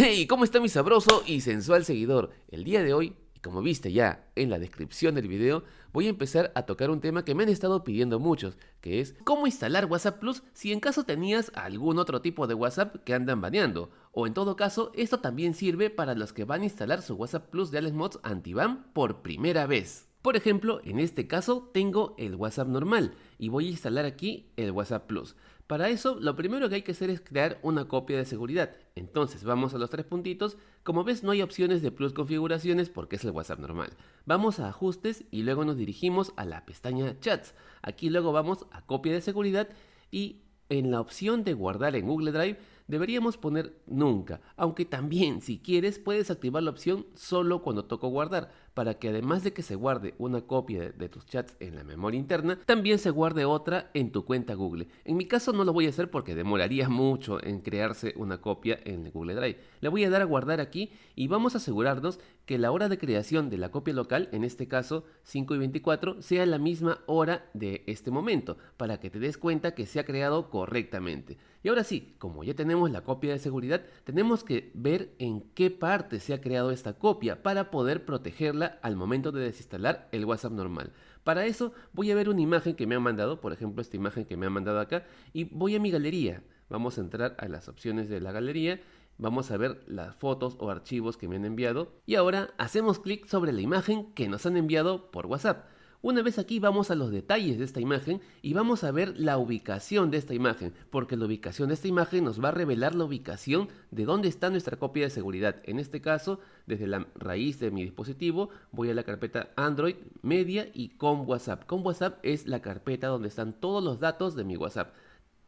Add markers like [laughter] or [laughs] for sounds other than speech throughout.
¡Hey! ¿Cómo está mi sabroso y sensual seguidor? El día de hoy, como viste ya en la descripción del video, voy a empezar a tocar un tema que me han estado pidiendo muchos, que es cómo instalar WhatsApp Plus si en caso tenías algún otro tipo de WhatsApp que andan baneando. O en todo caso, esto también sirve para los que van a instalar su WhatsApp Plus de Alex Mods Anti-Ban por primera vez. Por ejemplo, en este caso tengo el WhatsApp normal y voy a instalar aquí el WhatsApp Plus. Para eso, lo primero que hay que hacer es crear una copia de seguridad. Entonces, vamos a los tres puntitos. Como ves, no hay opciones de Plus configuraciones porque es el WhatsApp normal. Vamos a ajustes y luego nos dirigimos a la pestaña chats. Aquí luego vamos a copia de seguridad y en la opción de guardar en Google Drive deberíamos poner nunca, aunque también si quieres puedes activar la opción solo cuando toco guardar, para que además de que se guarde una copia de, tus chats en la memoria interna, también se guarde otra en tu cuenta Google. En mi caso no lo voy a hacer porque demoraría mucho en crearse una copia en Google Drive. Le voy a dar a guardar aquí y vamos a asegurarnos que la hora de creación de la copia local, en este caso 5 y 24, sea la misma hora de este momento, para que te des cuenta que se ha creado correctamente. Y ahora sí, como ya tenemos la copia de seguridad, tenemos que ver en qué parte se ha creado esta copia para poder protegerla al momento de desinstalar el WhatsApp normal. Para eso voy a ver una imagen que me han mandado, por ejemplo esta imagen que me han mandado acá, y voy a mi galería. Vamos a entrar a las opciones de la galería Vamos a ver las fotos o archivos que me han enviado y ahora hacemos clic sobre la imagen que nos han enviado por WhatsApp. Una vez aquí vamos a los detalles de esta imagen y vamos a ver la ubicación de esta imagen, porque la ubicación de esta imagen nos va a revelar la ubicación de dónde está nuestra copia de seguridad. En este caso, desde la raíz de mi dispositivo, voy a la carpeta Android, Media y con WhatsApp. Con WhatsApp es la carpeta donde están todos los datos de mi WhatsApp.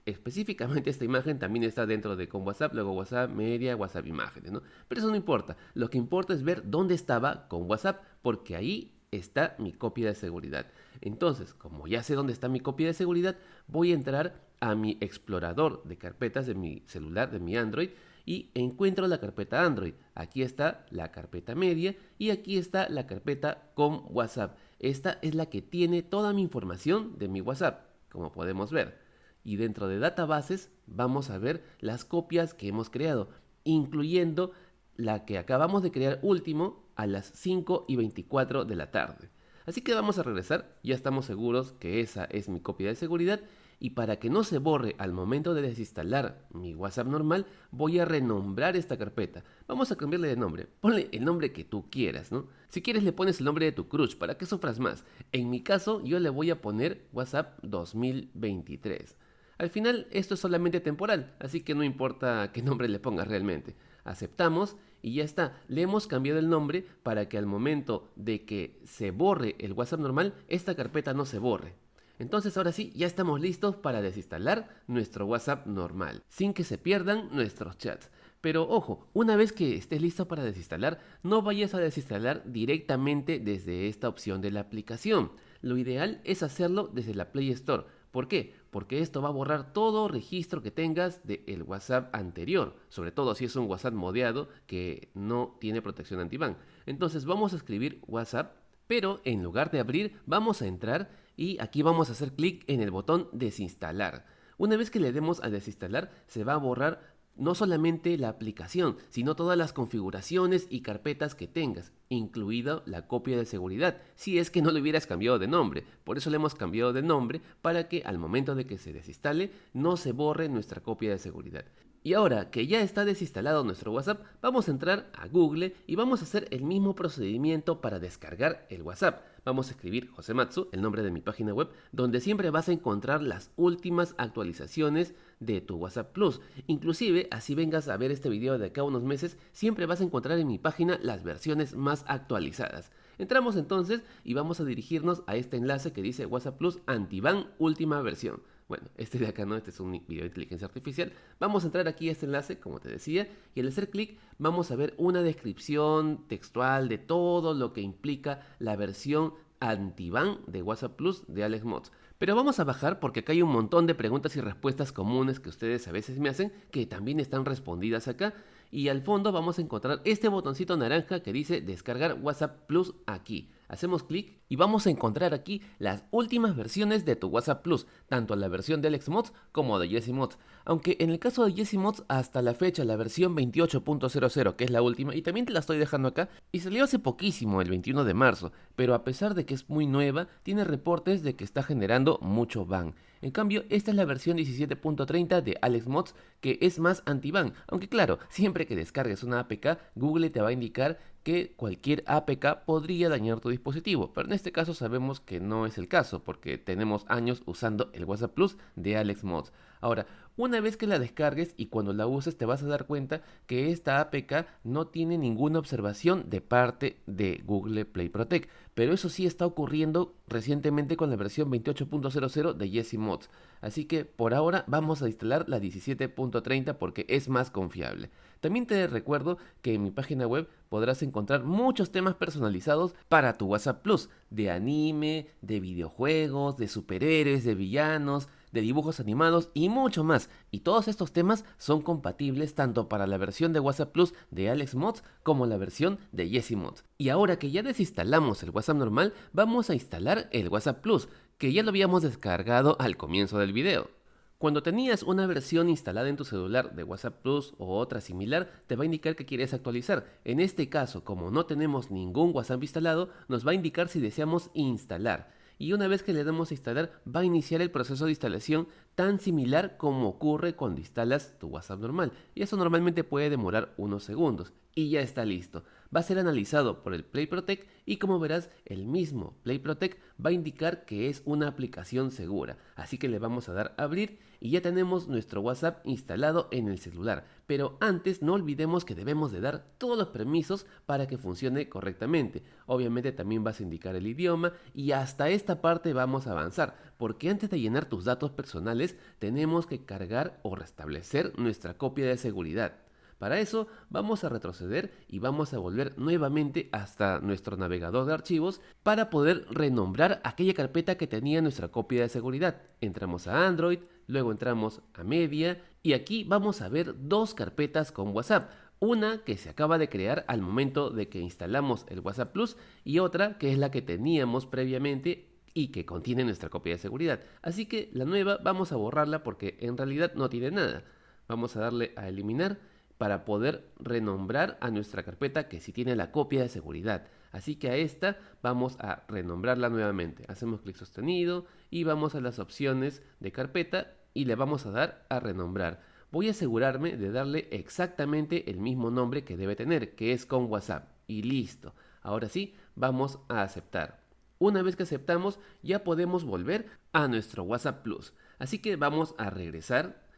Específicamente esta imagen también está dentro de con WhatsApp, luego WhatsApp Media, WhatsApp Imágenes, ¿no? Pero eso no importa. Lo que importa es ver dónde estaba con WhatsApp, porque ahí está mi copia de seguridad. Entonces, como ya sé dónde está mi copia de seguridad, voy a entrar a mi explorador de carpetas de mi celular, de mi Android, y encuentro la carpeta Android. Aquí está la carpeta media y aquí está la carpeta con WhatsApp. Esta es la que tiene toda mi información de mi WhatsApp, como podemos ver. Y dentro de databases vamos a ver las copias que hemos creado, incluyendo la que acabamos de crear último a las 5 y 24 de la tarde. Así que vamos a regresar, ya estamos seguros que esa es mi copia de seguridad y para que no se borre al momento de desinstalar mi WhatsApp normal, voy a renombrar esta carpeta. Vamos a cambiarle de nombre, ponle el nombre que tú quieras, ¿no? Si quieres le pones el nombre de tu crush para que sufras más. En mi caso yo le voy a poner WhatsApp 2023. Al final esto es solamente temporal, así que no importa qué nombre le pongas realmente. Aceptamos y ya está. Le hemos cambiado el nombre para que al momento de que se borre el WhatsApp normal, esta carpeta no se borre. Entonces ahora sí, ya estamos listos para desinstalar nuestro WhatsApp normal, sin que se pierdan nuestros chats. Pero ojo, una vez que estés listo para desinstalar, no vayas a desinstalar directamente desde esta opción de la aplicación. Lo ideal es hacerlo desde la Play Store ¿Por qué? Porque esto va a borrar todo registro que tengas del WhatsApp anterior, sobre todo si es un WhatsApp modeado que no tiene protección anti-ban. Entonces vamos a escribir WhatsApp, pero en lugar de abrir vamos a entrar y aquí vamos a hacer clic en el botón desinstalar. Una vez que le demos a desinstalar, se va a borrar no solamente la aplicación, sino todas las configuraciones y carpetas que tengas, incluida la copia de seguridad, si es que no le hubieras cambiado de nombre. Por eso le hemos cambiado de nombre para que al momento de que se desinstale no se borre nuestra copia de seguridad. Y ahora que ya está desinstalado nuestro WhatsApp, vamos a entrar a Google y vamos a hacer el mismo procedimiento para descargar el WhatsApp. Vamos a escribir Josematsu, el nombre de mi página web, donde siempre vas a encontrar las últimas actualizaciones de tu WhatsApp Plus. Inclusive, así vengas a ver este video de acá a unos meses, siempre vas a encontrar en mi página las versiones más actualizadas. Entramos entonces y vamos a dirigirnos a este enlace que dice WhatsApp Plus Antiban última versión. Bueno, [laughs] este de acá no, este es un video de inteligencia artificial. Vamos a entrar aquí a este enlace, como te decía, y al hacer clic vamos a ver una descripción textual de todo lo que implica la versión anti-ban de WhatsApp Plus de Alex Mods. Pero vamos a bajar porque acá hay un montón de preguntas y respuestas comunes que ustedes a veces me hacen que también están respondidas acá. Y al fondo vamos a encontrar este botoncito naranja que dice descargar WhatsApp Plus aquí. Hacemos clic y vamos a encontrar aquí las últimas versiones de tu WhatsApp Plus, tanto la versión de Alex Mods como de Jesse Mods. Aunque en el caso de Jesse Mods, hasta la fecha la versión 28.00, que es la última, y también te la estoy dejando acá, y salió hace poquísimo, el 21 de marzo, pero a pesar de que es muy nueva, tiene reportes de que está generando mucho ban. En cambio, esta es la versión 17.30 de Alex Mods, que es más anti-ban, aunque claro, siempre que descargues una APK, Google te va a indicar que cualquier APK podría dañar tu dispositivo, pero en este caso sabemos que no es el caso porque tenemos años usando el WhatsApp Plus de Alex Mods. Ahora, una vez que la descargues y cuando la uses te vas a dar cuenta que esta APK no tiene ninguna observación de parte de Google Play Protect, pero eso sí está ocurriendo recientemente con la versión 28.00 de Jesse Mods, así que por ahora vamos a instalar la 17.30 porque es más confiable. También te recuerdo que en mi página web podrás encontrar muchos temas personalizados para tu WhatsApp Plus, de anime, de videojuegos, de superhéroes, de villanos, de dibujos animados y mucho más. Y todos estos temas son compatibles tanto para la versión de WhatsApp Plus de Alex Mods como la versión de Jesse Mods. Y ahora que ya desinstalamos el WhatsApp normal, vamos a instalar el WhatsApp Plus, que ya lo habíamos descargado al comienzo del video. Cuando tenías una versión instalada en tu celular de WhatsApp Plus o otra similar, te va a indicar que quieres actualizar. En este caso, como no tenemos ningún WhatsApp instalado, nos va a indicar si deseamos instalar. Y una vez que le damos a instalar, va a iniciar el proceso de instalación tan similar como ocurre cuando instalas tu WhatsApp normal. Y eso normalmente puede demorar unos segundos. Y ya está listo va a ser analizado por el Play Protect y como verás el mismo Play Protect va a indicar que es una aplicación segura. Así que le vamos a dar a abrir y ya tenemos nuestro WhatsApp instalado en el celular. Pero antes no olvidemos que debemos de dar todos los permisos para que funcione correctamente. Obviamente también vas a indicar el idioma y hasta esta parte vamos a avanzar porque antes de llenar tus datos personales tenemos que cargar o restablecer nuestra copia de seguridad. Para eso vamos a retroceder y vamos a volver nuevamente hasta nuestro navegador de archivos para poder renombrar aquella carpeta que tenía nuestra copia de seguridad. Entramos a Android, luego entramos a Media y aquí vamos a ver dos carpetas con WhatsApp. Una que se acaba de crear al momento de que instalamos el WhatsApp Plus y otra que es la que teníamos previamente y que contiene nuestra copia de seguridad. Así que la nueva vamos a borrarla porque en realidad no tiene nada. Vamos a darle a eliminar para poder renombrar a nuestra carpeta que sí tiene la copia de seguridad. Así que a esta vamos a renombrarla nuevamente. Hacemos clic sostenido y vamos a las opciones de carpeta y le vamos a dar a renombrar. Voy a asegurarme de darle exactamente el mismo nombre que debe tener, que es con WhatsApp. Y listo. Ahora sí, vamos a aceptar. Una vez que aceptamos, ya podemos volver a nuestro WhatsApp Plus. Así que vamos a regresar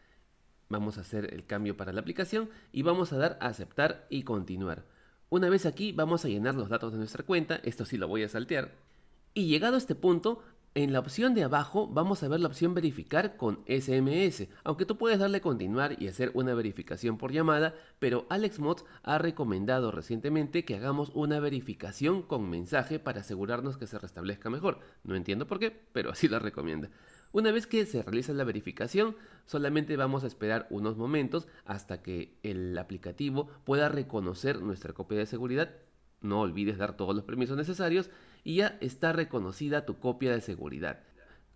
Vamos a hacer el cambio para la aplicación y vamos a dar a aceptar y continuar. Una vez aquí vamos a llenar los datos de nuestra cuenta, esto sí lo voy a saltear. Y llegado a este punto, en la opción de abajo vamos a ver la opción verificar con SMS, aunque tú puedes darle continuar y hacer una verificación por llamada, pero AlexMods ha recomendado recientemente que hagamos una verificación con mensaje para asegurarnos que se restablezca mejor. No entiendo por qué, pero así la recomienda. Una vez que se realiza la verificación, solamente vamos a esperar unos momentos hasta que el aplicativo pueda reconocer nuestra copia de seguridad. No olvides dar todos los permisos necesarios y ya está reconocida tu copia de seguridad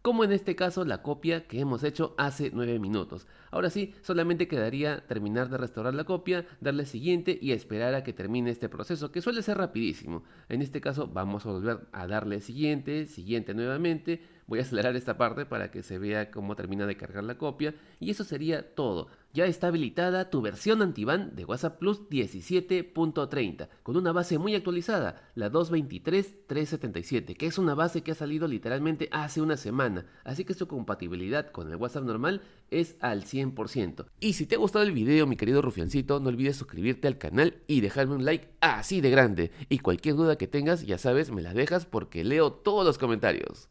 como en este caso la copia que hemos hecho hace 9 minutos. Ahora sí, solamente quedaría terminar de restaurar la copia, darle siguiente y esperar a que termine este proceso, que suele ser rapidísimo. En este caso vamos a volver a darle siguiente, siguiente nuevamente, voy a acelerar esta parte para que se vea cómo termina de cargar la copia y eso sería todo ya está habilitada tu versión antiban de WhatsApp Plus 17.30 con una base muy actualizada, la 223.377, que es una base que ha salido literalmente hace una semana, así que su compatibilidad con el WhatsApp normal es al 100%. Y si te ha gustado el video, mi querido rufiancito, no olvides suscribirte al canal y dejarme un like así de grande. Y cualquier duda que tengas, ya sabes, me la dejas porque leo todos los comentarios.